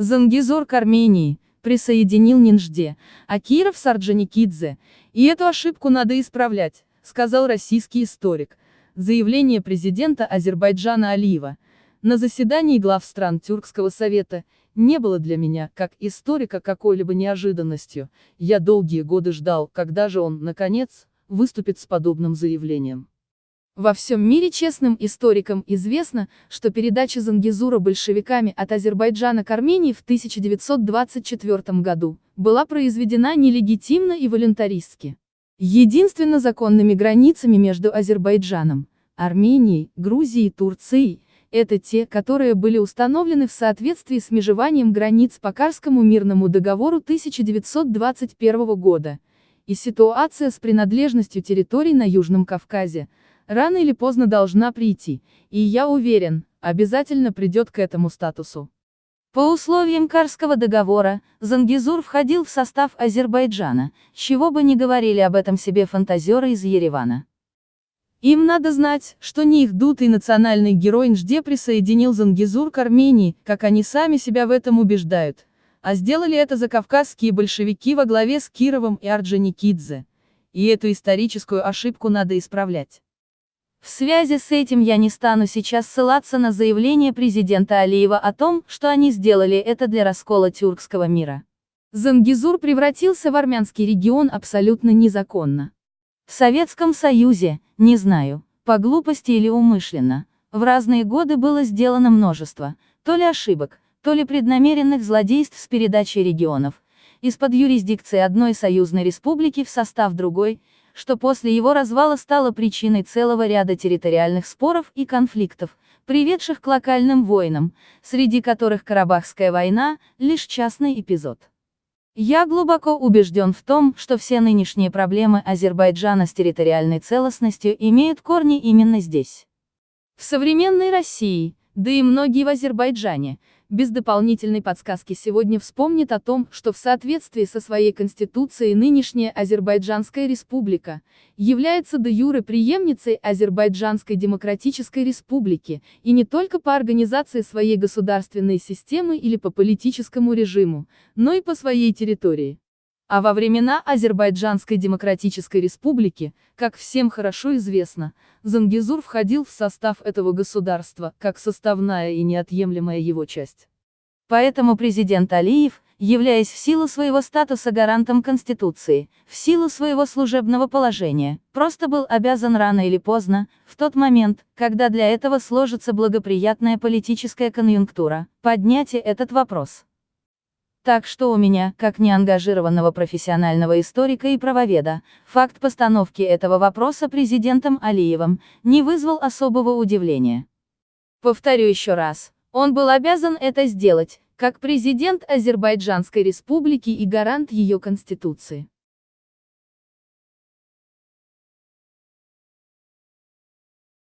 Зангизор к Армении, присоединил Нинжде, а Киров Сарджаникидзе, и эту ошибку надо исправлять, сказал российский историк. Заявление президента Азербайджана Алиева на заседании глав стран Тюркского совета не было для меня, как историка, какой-либо неожиданностью. Я долгие годы ждал, когда же он, наконец, выступит с подобным заявлением. Во всем мире честным историкам известно, что передача Зангизура большевиками от Азербайджана к Армении в 1924 году была произведена нелегитимно и волюнтаристски. Единственно законными границами между Азербайджаном, Арменией, Грузией и Турцией, это те, которые были установлены в соответствии с межеванием границ по Карскому мирному договору 1921 года, и ситуация с принадлежностью территорий на Южном Кавказе, рано или поздно должна прийти, и я уверен, обязательно придет к этому статусу. По условиям Карского договора, Зангизур входил в состав Азербайджана, чего бы ни говорили об этом себе фантазеры из Еревана. Им надо знать, что не их дутый национальный герой Нжде присоединил Зангизур к Армении, как они сами себя в этом убеждают. А сделали это закавказские большевики во главе с Кировым и Орджоникидзе. И эту историческую ошибку надо исправлять. В связи с этим я не стану сейчас ссылаться на заявление президента Алиева о том, что они сделали это для раскола тюркского мира. Зангизур превратился в армянский регион абсолютно незаконно. В Советском Союзе, не знаю, по глупости или умышленно, в разные годы было сделано множество, то ли ошибок, то ли преднамеренных злодейств с передачей регионов, из-под юрисдикции одной союзной республики в состав другой, что после его развала стало причиной целого ряда территориальных споров и конфликтов, приведших к локальным войнам, среди которых Карабахская война – лишь частный эпизод. Я глубоко убежден в том, что все нынешние проблемы Азербайджана с территориальной целостностью имеют корни именно здесь. В современной России, да и многие в Азербайджане, без дополнительной подсказки сегодня вспомнит о том, что в соответствии со своей конституцией нынешняя Азербайджанская республика является де юре преемницей Азербайджанской демократической республики, и не только по организации своей государственной системы или по политическому режиму, но и по своей территории. А во времена Азербайджанской Демократической Республики, как всем хорошо известно, Зангизур входил в состав этого государства, как составная и неотъемлемая его часть. Поэтому президент Алиев, являясь в силу своего статуса гарантом Конституции, в силу своего служебного положения, просто был обязан рано или поздно, в тот момент, когда для этого сложится благоприятная политическая конъюнктура, поднять этот вопрос. Так что у меня, как неангажированного профессионального историка и правоведа, факт постановки этого вопроса президентом Алиевым не вызвал особого удивления. Повторю еще раз, он был обязан это сделать, как президент Азербайджанской республики и гарант ее конституции.